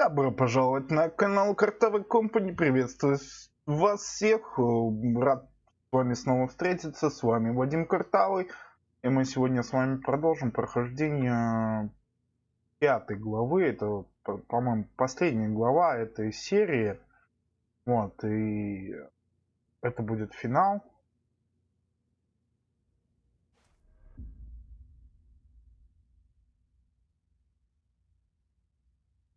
Добро пожаловать на канал Картовой Компани. Приветствую вас всех. Рад с вами снова встретиться. С вами Вадим Картавый. И мы сегодня с вами продолжим прохождение пятой главы. Это, по-моему, последняя глава этой серии. Вот, и это будет финал.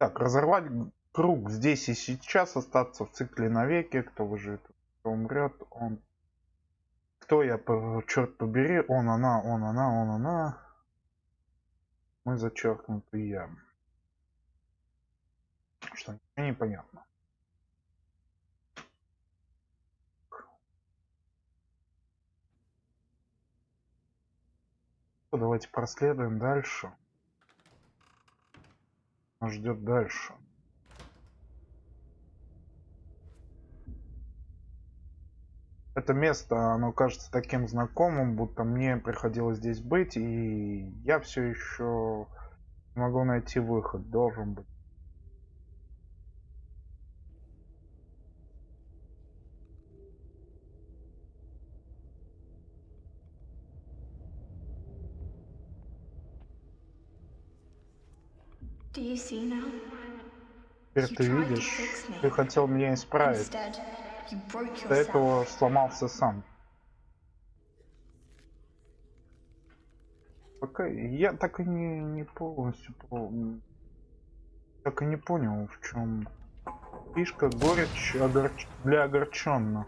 Так, разорвать круг здесь и сейчас, остаться в цикле навеки. Кто выживет, кто умрет, он... Кто я, черт побери, он, она, он, она, он, она. Мы зачеркнуты я. Что ничего не понятно. Давайте проследуем дальше ждет дальше. Это место, оно кажется таким знакомым, будто мне приходилось здесь быть, и я все еще могу найти выход, должен быть. Теперь ты видишь, ты хотел меня исправить. До этого сломался сам. Пока я так и не, не полностью так и не понял, в чем фишка горечь огорч... для огорченных.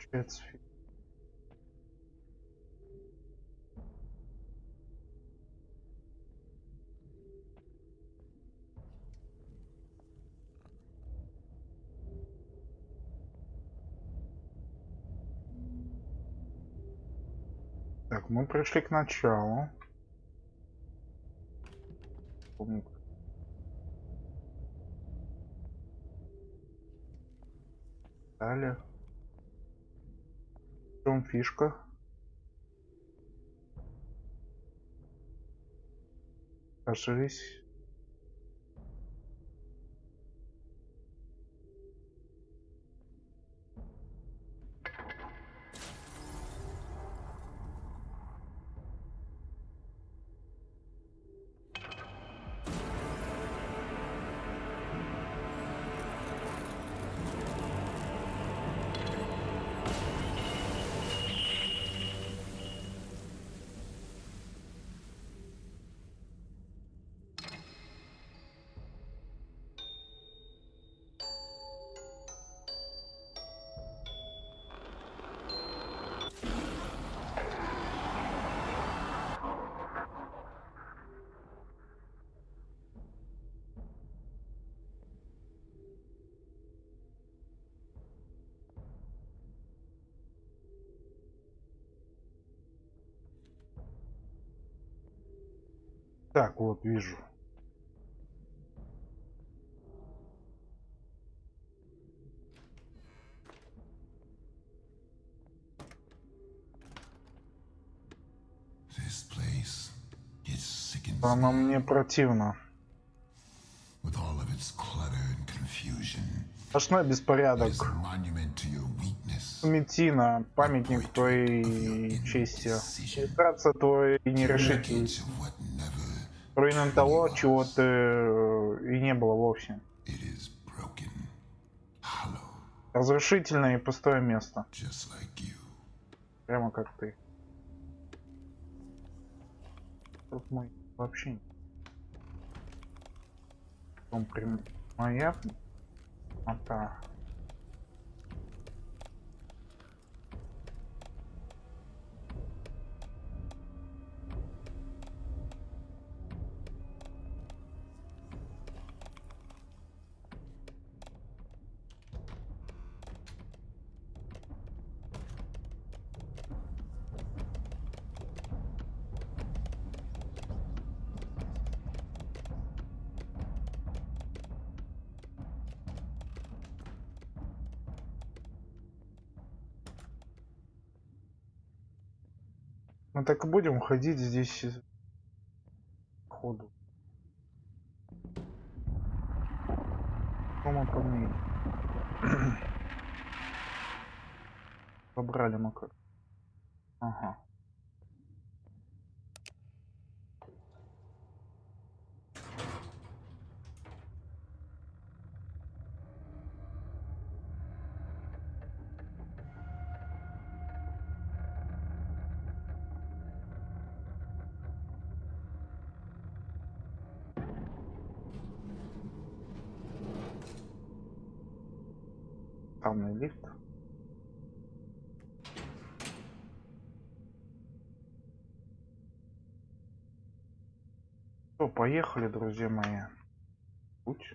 Фильм. Так, мы пришли к началу. Далее чем фишка? Кажись. Так, вот вижу. Она мне противно. Сплошной беспорядок. Метина, памятник твоей чести. Иллюстрация твоей нерешительности. Руином того, чего ты э, и не было вовсе. Разрушительное и пустое место. Прямо как ты. Тут мой вообще он прям моя а та так и будем ходить здесь ходу. Что мы Побрали мы как. Ага. Главный лифт. Что, поехали, друзья мои. Путь.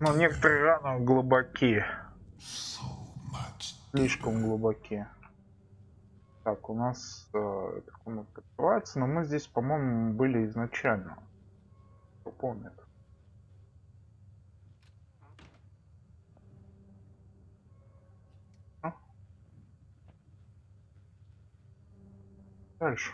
Но некоторые раны глубоки. Слишком глубоки. Так, у нас э, эта комната открывается, но мы здесь, по-моему, были изначально. Кто помнит? А? Дальше.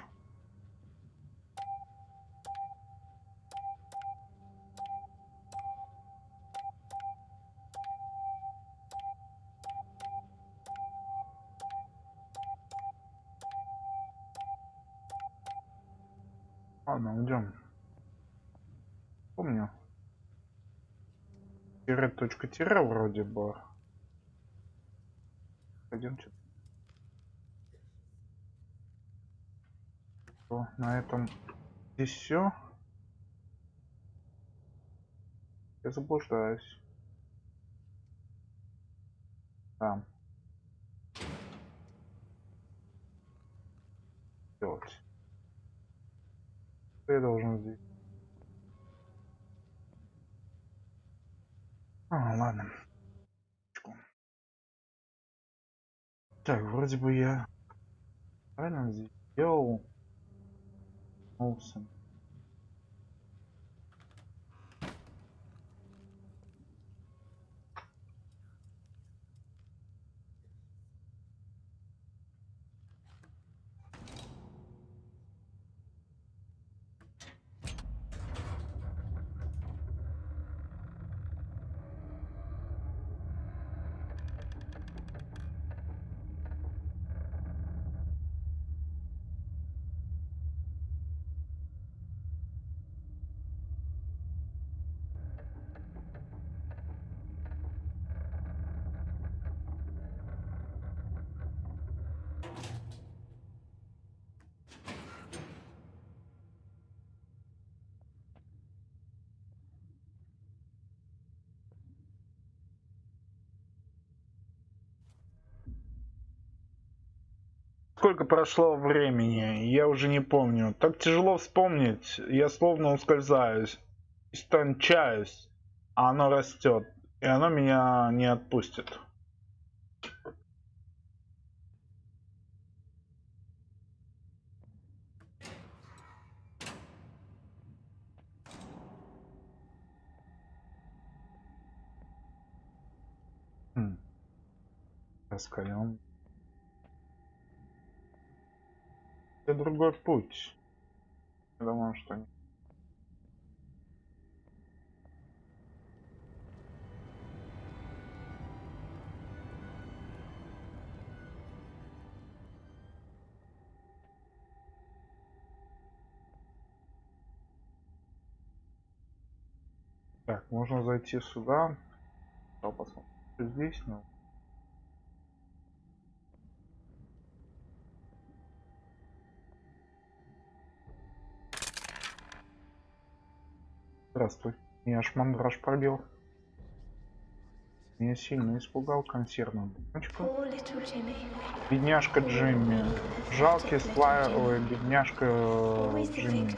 Ладно, идем. Помню. Тире точка тире вроде бы. Пойдемте. То, на этом здесь все. Я заблуждаюсь. Там. Что я должен здесь? А, ладно. Так, вроде бы я правильно здесь сделал. Олсен. Сколько прошло времени, я уже не помню. Так тяжело вспомнить, я словно ускользаюсь, истончаюсь, а оно растет, и оно меня не отпустит. Хм. Это другой путь. Я думаю, что нет. Так, можно зайти сюда. Что здесь, но... Здравствуй. Меня аж мандраж пробил. Меня сильно испугал little Jimmy, Бедняжка Джимми. Жалкий слай... Ой, бедняжка э, Джимми.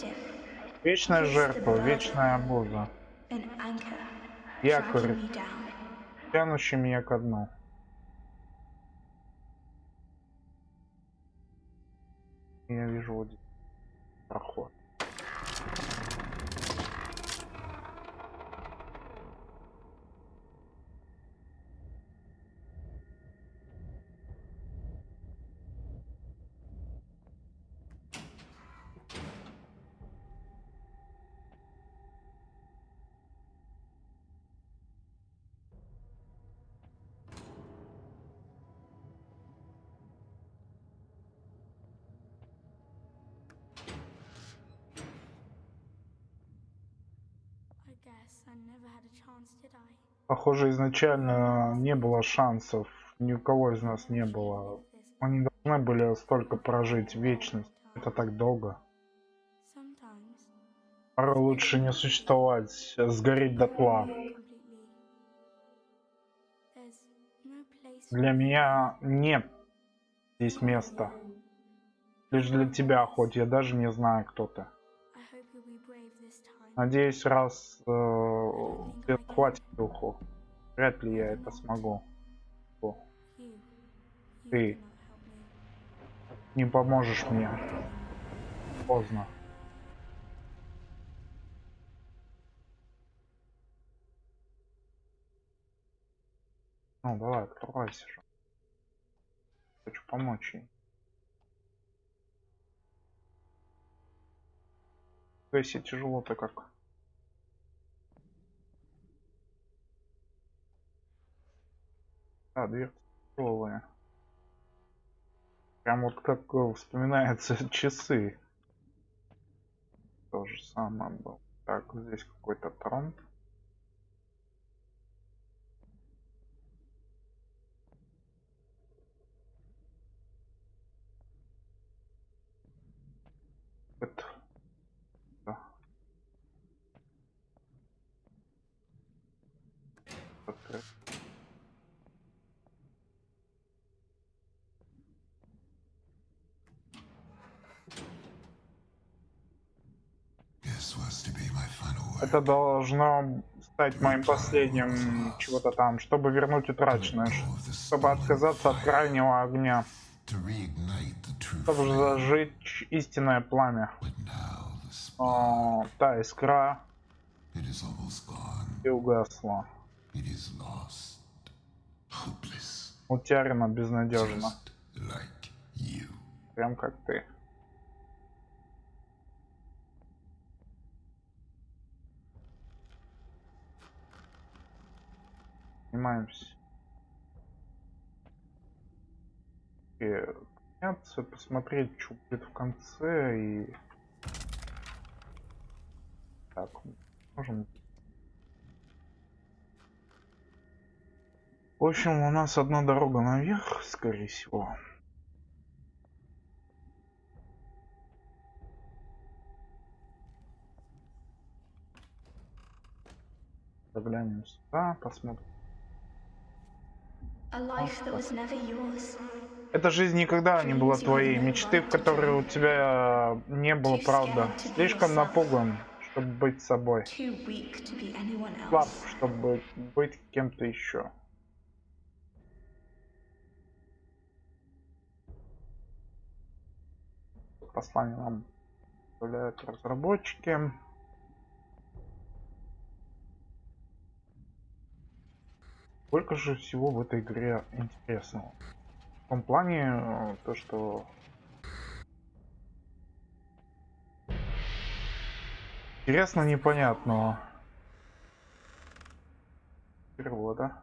Вечная жертва, вечная обуза. Якорь, тянущий меня ко дну. Я вижу вот проход. Похоже, изначально не было шансов. Ни у кого из нас не было. Мы не должны были столько прожить вечность. Это так долго. Порой лучше не существовать, сгореть дотла. place for Для меня нет здесь места. Лишь для тебя, хоть я даже не знаю, кто ты. Надеюсь, раз э, хватит духу. Вряд ли я это смогу. О, Ты. Не поможешь мне. Поздно. Ну, давай, открывайся. Хочу помочь ей. Если тяжело-то как. А, дверца тяжелая. Прям вот как э, вспоминаются часы. То же самое было. Так, здесь какой-то трон. Это должно стать моим последним чего-то там, чтобы вернуть утраченное, чтобы отказаться от крайнего огня, чтобы зажечь истинное пламя. О, та искра и угасла. Утеряна безнадежно. Прям как ты. Снимаемся. И посмотреть, что будет в конце и... Так, можем... В общем, у нас одна дорога наверх, скорее всего. Заглянем сюда, посмотрим. Эта жизнь никогда не была твоей. Мечты, в которые у тебя не было, правда. Слишком напуган, чтобы быть собой. Слаб, чтобы быть кем-то еще. Послание нам оставляют разработчики. Сколько же всего в этой игре интересного? В том плане, э, то что... Интересно непонятного. Перевода.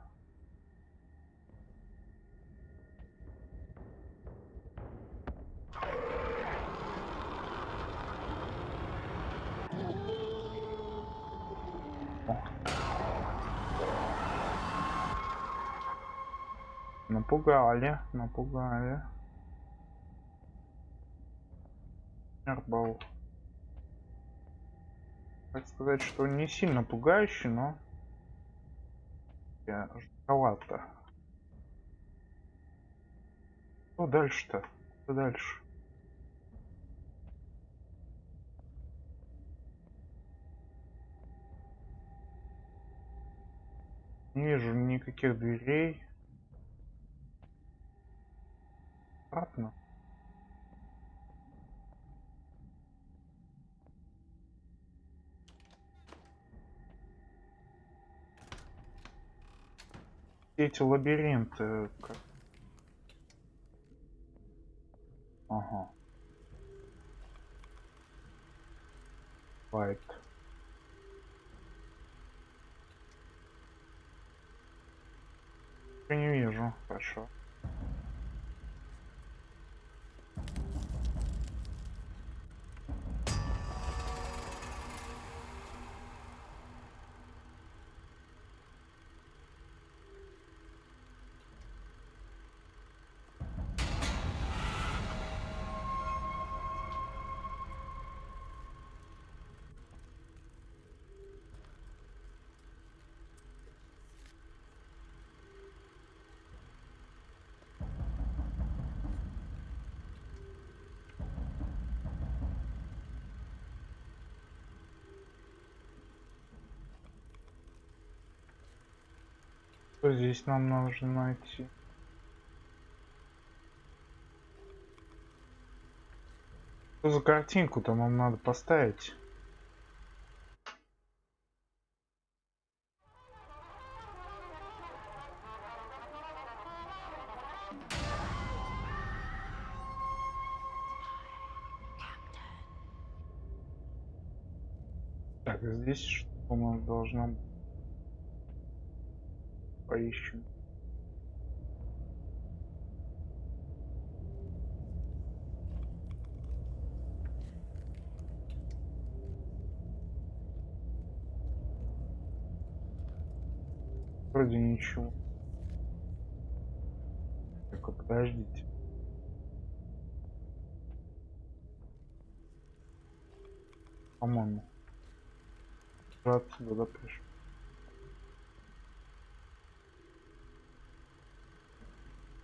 Напугали, напугали. Эрбал. Так сказать, что не сильно пугающий, но я жутковато. Что дальше-то? Что дальше? Не вижу никаких дверей. Обратно. Эти лабиринты. Как... Ага. Лайт. Я не вижу. Хорошо. Здесь нам нужно найти? Что за картинку-то нам надо поставить? Так, здесь что у нас должно быть? Поищем. Вроде ничего. Так, подождите. По-моему. Отсюда пришел.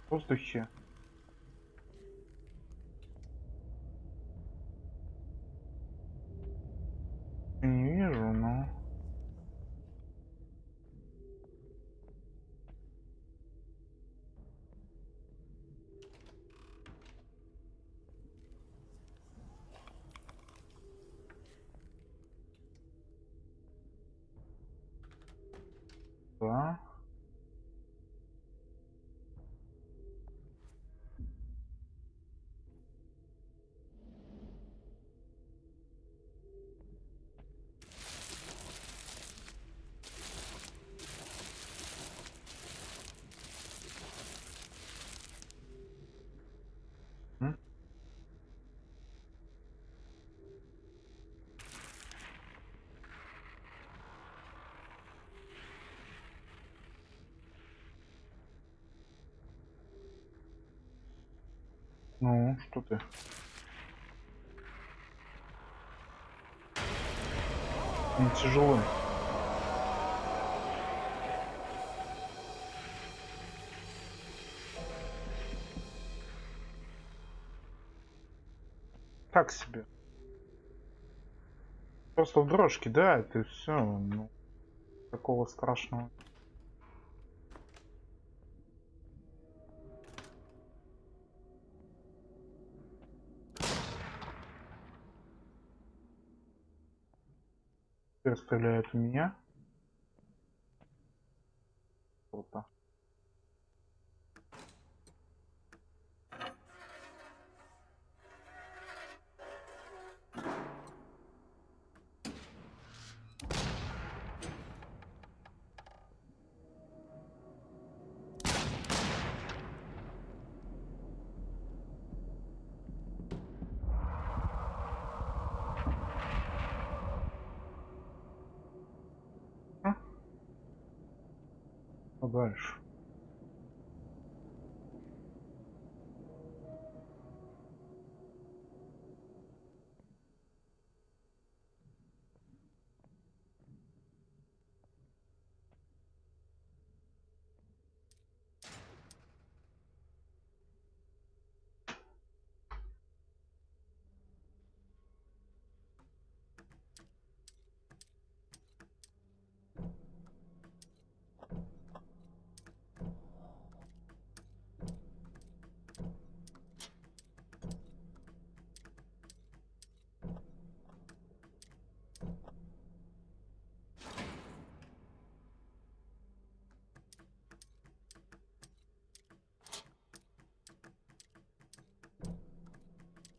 Воздухе. Не вижу, но... Да. М? Ну, что ты? Он тяжелый. Так себе. Просто в дрожь кидает и все. Ну, такого страшного. В меня. круто. А дальше?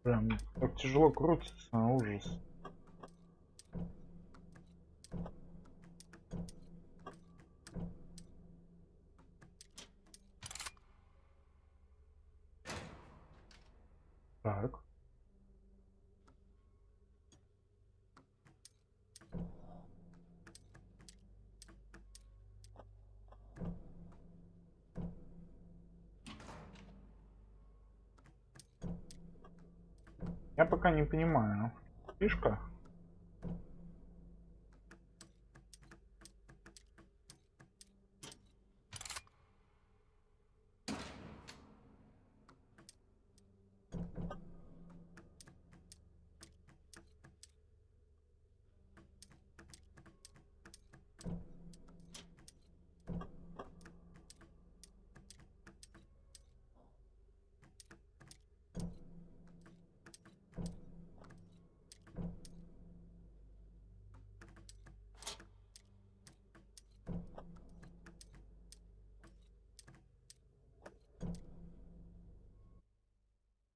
Прям так тяжело крутится, а, ужас. Так. Я пока не понимаю. Фишка?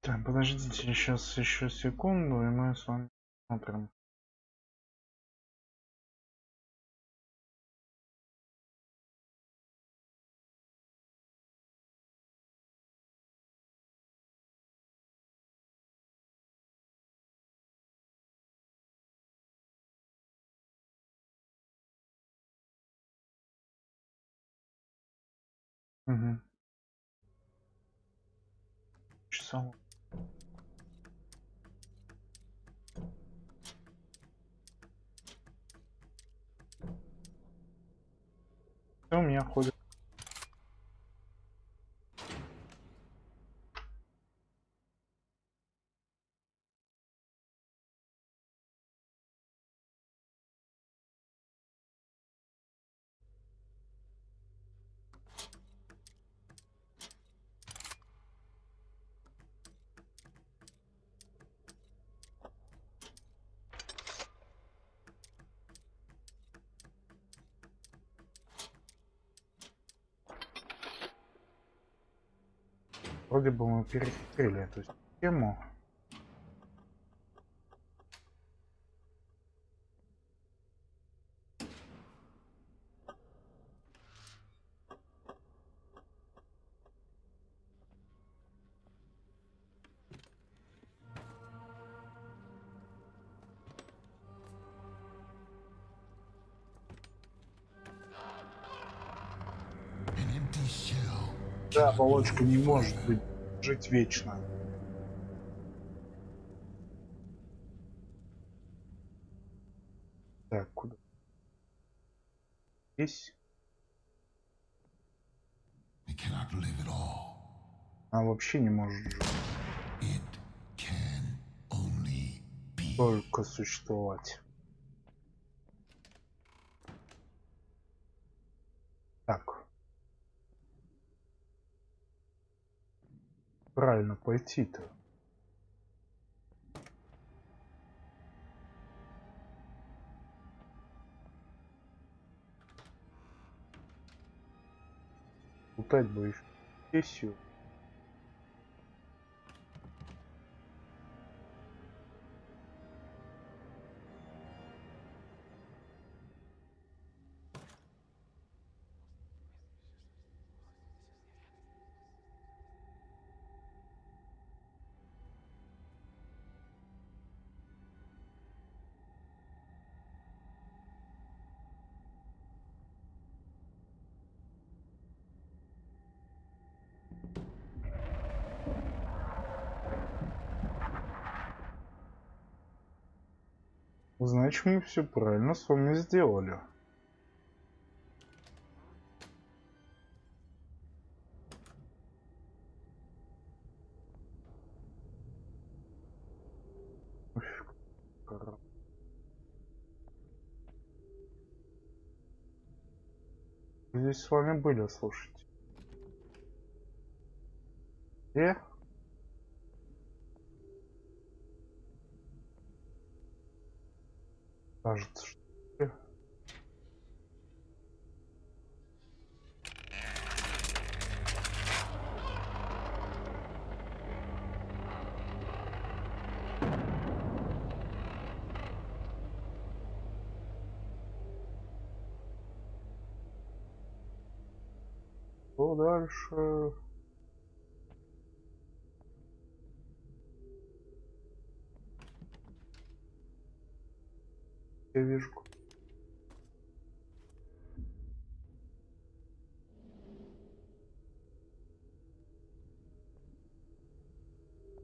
Так, подождите сейчас еще секунду, и мы с вами смотрим. Угу. Часов. coisa Вроде бы мы перекрыли эту систему. Оболочка не может быть жить вечно. Так, куда? Здесь. Она вообще не может жить, только существовать. Так. Пойти-то. Лутать бы еще. Сессию. Значит, мы все правильно с вами сделали. Здесь с вами были, слушайте. Э? Кажется, что дальше? Я вижу.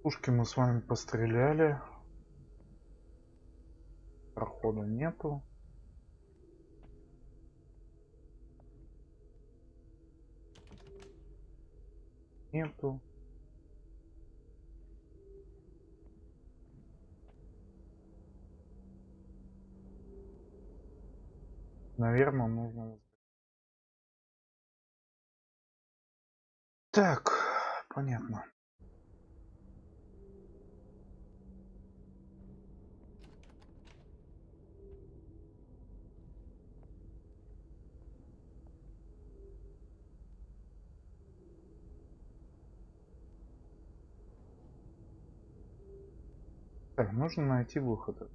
Пушки мы с вами постреляли. Прохода нету. Нету. Наверное, нужно... Так, понятно. Так, нужно найти выход.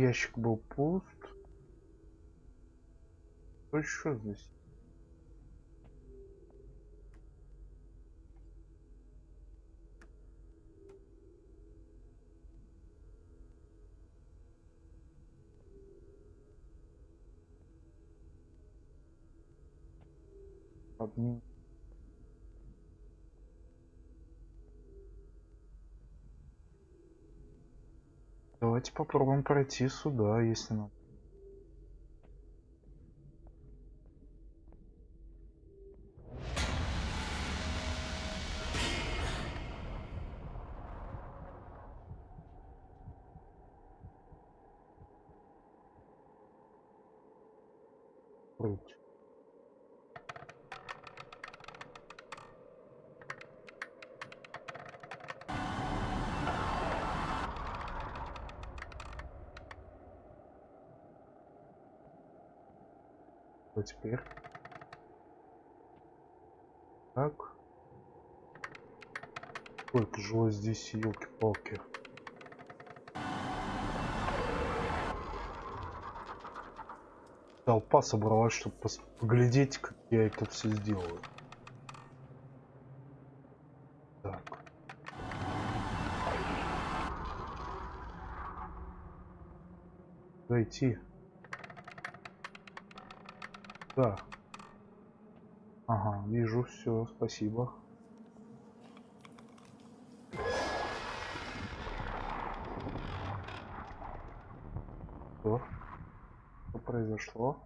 Ящик был пуст. Что еще здесь? Админ. Давайте попробуем пройти сюда, если надо. Что теперь? Так. Сколько жило здесь, елки-палки. Толпа собралась, чтобы поглядеть, как я это все сделаю. Так. Зайти. Да. Ага, вижу все, спасибо. Что? Что произошло?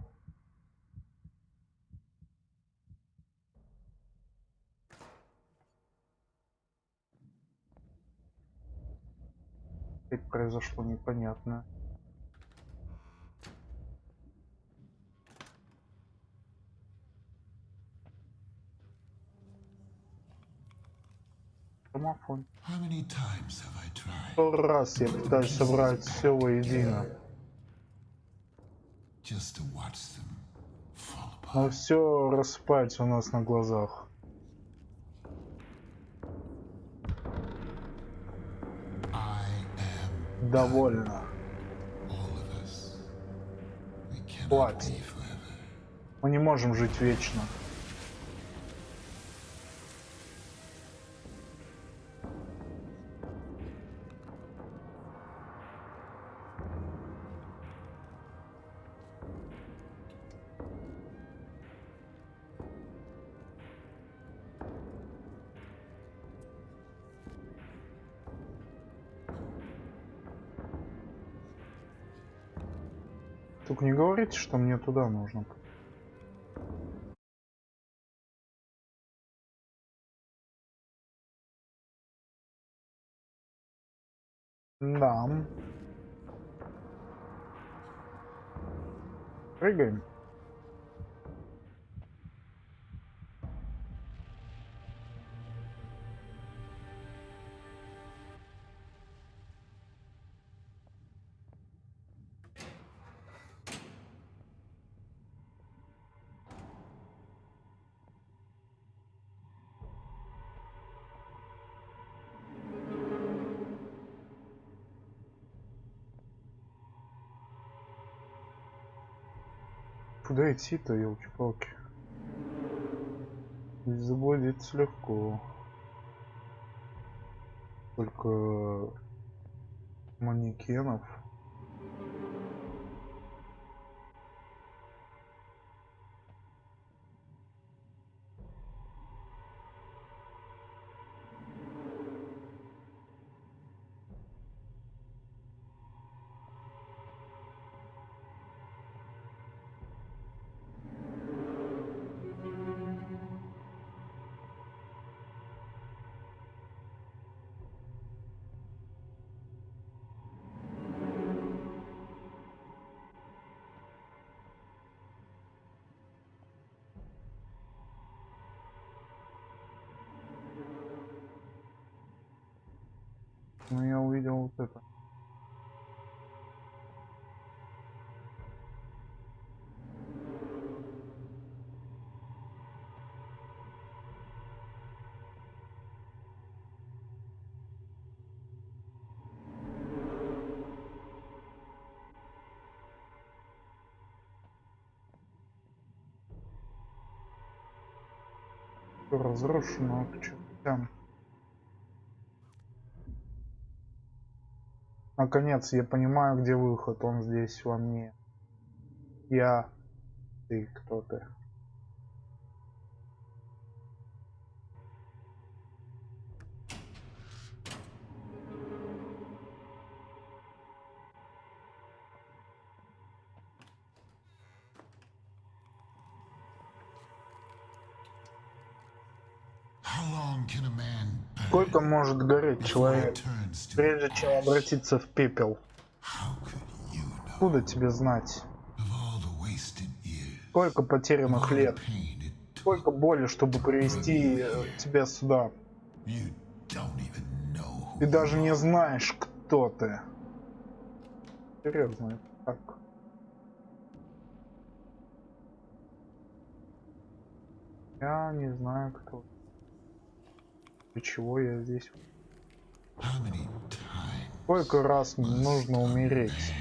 Опять произошло непонятно. Сто раз я пытаюсь собрать все воедино, но все рассыпается у нас на глазах. Довольно. Хватит. Мы не можем жить вечно. Говорите, что мне туда нужно. Да. Прыгаем. Куда идти-то, елки-палки? Здесь заблудиться легко. Только манекенов. Всё разрушено к чертям. Наконец, я понимаю, где выход. Он здесь во мне. Я. Ты кто ты? Сколько может гореть человек, прежде чем обратиться в пепел? Откуда тебе знать? Сколько потерянных лет? Сколько боли, чтобы привести тебя сюда? Ты даже не знаешь, кто ты. Серьезно, так. Я не знаю, кто. Для чего я здесь? Сколько раз нужно умереть?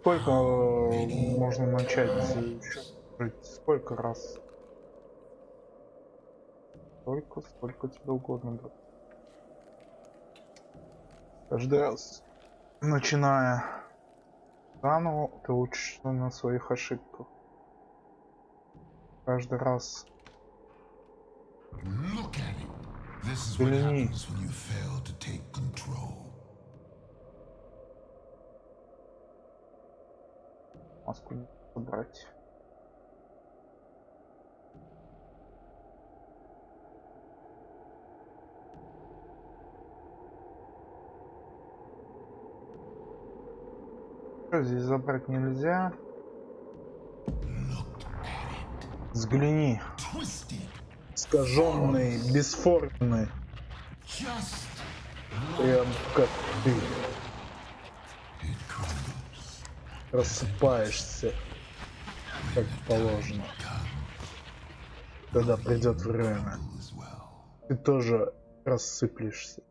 Сколько э, можно начать жить? Сколько раз? Сколько, сколько тебе угодно, брат. Каждый раз, начиная заново, ты учишься на своих ошибках каждый раз. Взгляни. Маску не забрать. Здесь забрать нельзя. Взгляни. Искаженный, бесформенный. Прям как ты рассыпаешься, как положено. Когда придет время, ты тоже рассыплешься.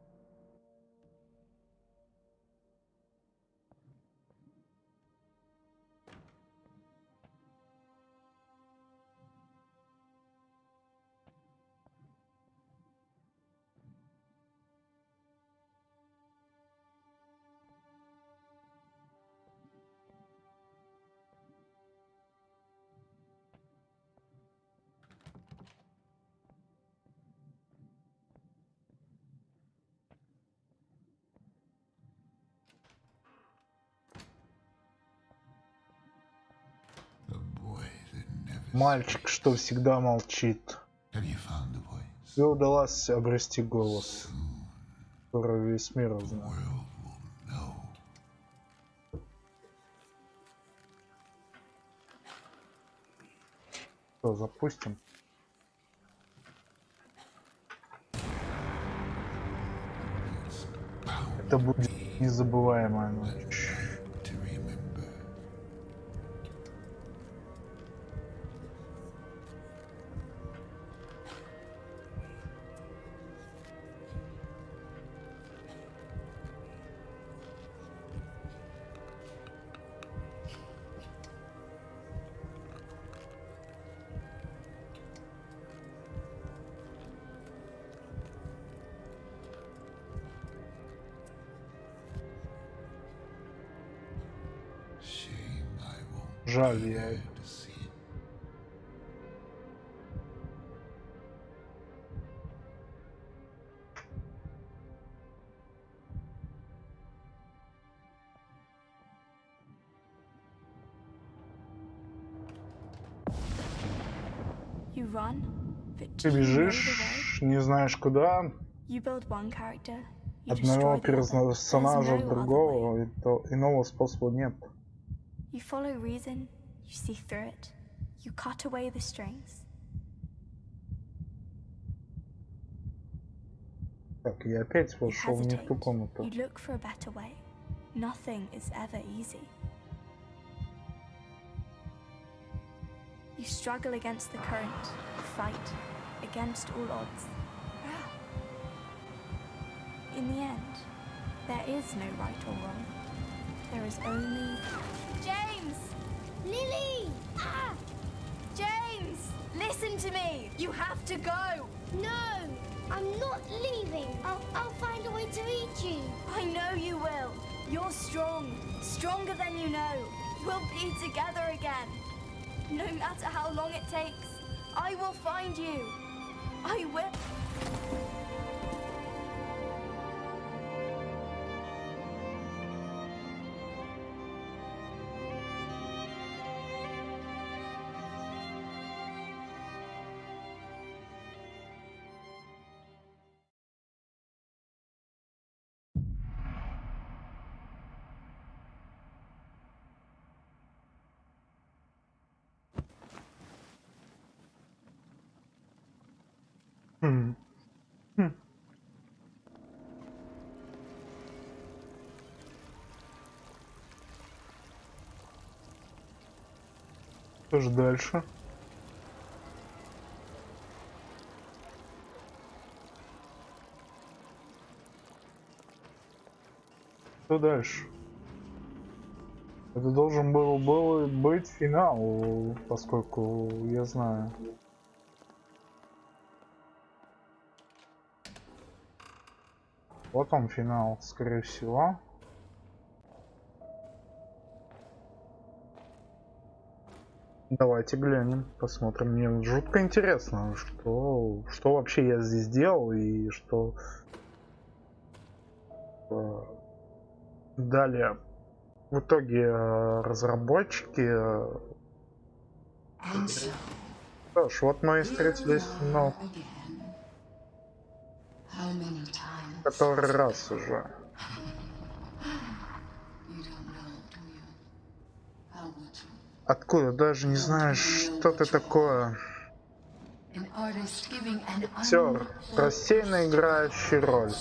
Мальчик, что всегда молчит. Тебе удалось обрести голос, который весь мир узнал. Что, запустим? Это будет незабываемая ночь. Ты do you know the way? бежишь, не знаешь куда, You build one character, you одного destroy the other. персонажа There's в no other way. другого, и то иного способа нет. You follow reason, you see through it, you cut away the strings. Так, я опять You вошел не в hesitate, ту комнату. you look for a better way. Nothing is ever easy. You struggle against the current, fight against all odds. In the end, there is no right or wrong. There is only. James! Lily! Ah! James! Listen to me! You have to go! No! I'm not leaving. I'll, I'll find a way to reach you. I know you will. You're strong, stronger than you know. We'll be together again. No matter how long it takes, I will find you. I will. Хм. Хм. Что же дальше? Что дальше? Это должен был, был быть финал, поскольку я знаю. Вот он финал, скорее всего. Давайте глянем, посмотрим. Мне жутко интересно, что, что вообще я здесь делал и что э, далее в итоге э, разработчики... э, Что ж, вот мы и встретились, here который раз уже. Откуда? Даже не знаешь, что ты такое. Актер, рассеянно играющий роль.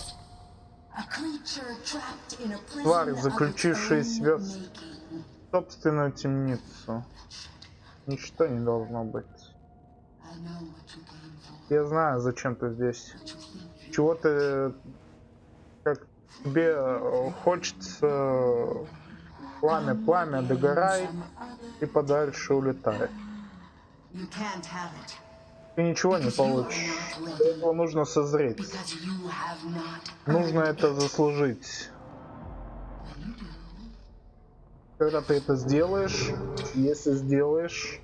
Тварь, заключившая себя в собственную темницу. Ничто не должно быть. Я знаю, зачем ты здесь. What you think you Чего ты... Как тебе э, хочется... Пламя, пламя, other. и подальше it. Ты ничего не получишь. Для этого нужно созреть. Нужно это заслужить. Когда ты это сделаешь, если сделаешь,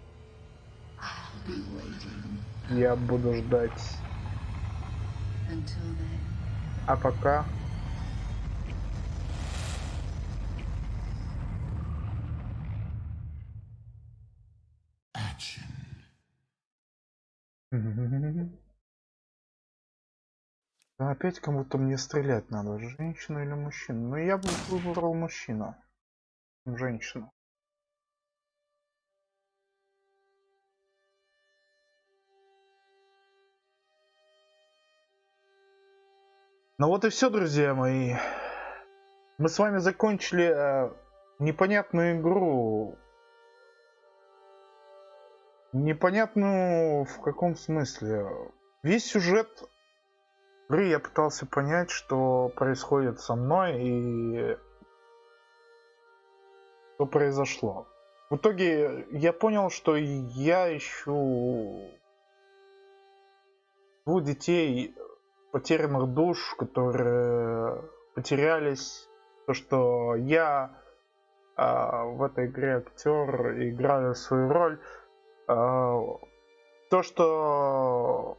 я буду ждать. А пока... Action. Да опять кому-то мне стрелять надо, женщину или мужчину. Но я бы выбрал мужчину. Женщину. Ну вот и все, друзья мои. Мы с вами закончили э, непонятную игру. Непонятную в каком смысле. Весь сюжет игры я пытался понять, что происходит со мной и что произошло. В итоге я понял, что я ищу двух детей, потерянных душ, которые потерялись. То, что я а, в этой игре актер, играю свою роль. А, то, что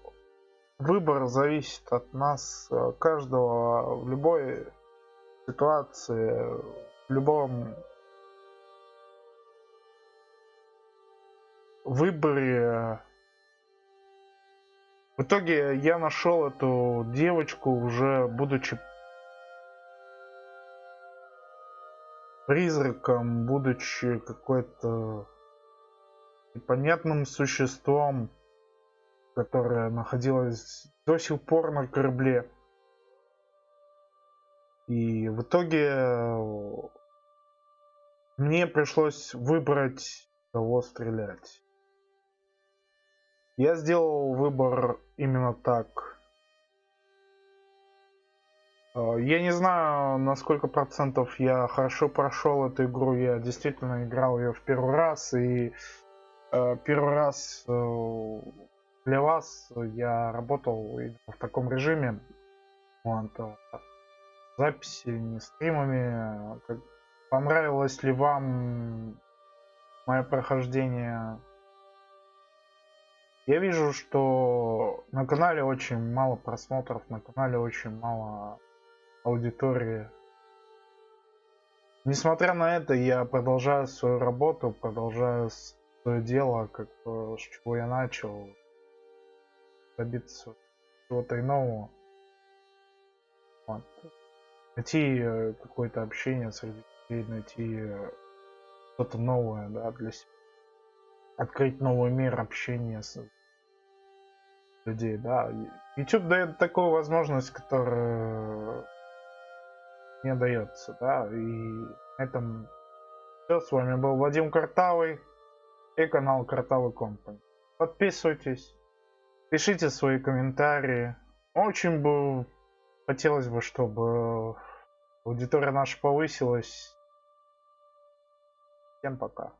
выбор зависит от нас э, каждого в любой ситуации, в любом выборе. В итоге я нашел эту девочку уже будучи призраком, будучи какой-то непонятным существом, которое находилось до сих пор на корабле. И в итоге э, мне пришлось выбрать, кого стрелять. Я сделал выбор именно так. Э, Я не знаю, на сколько процентов я хорошо прошел эту игру. Я действительно играл ее в первый раз. И э, первый раз э, для вас я работал в таком режиме. Вот, записи, не стримами. Понравилось ли вам мое прохождение? Я вижу, что на канале очень мало просмотров, на канале очень мало аудитории. Несмотря на это, я продолжаю свою работу, продолжаю свое дело, как бы, с чего я начал, добиться чего-то иного. Вот. Найти э, какое-то общение среди людей, найти э, что-то новое, да, для себя. Открыть новый мир общения с людей, да. YouTube дает такую возможность, которая не дается, да. И на этом все. С вами был Вадим Картавый и канал Картавый Компани. Подписывайтесь, пишите свои комментарии. Очень бы хотелось бы, чтобы аудитория наша повысилась. Всем пока.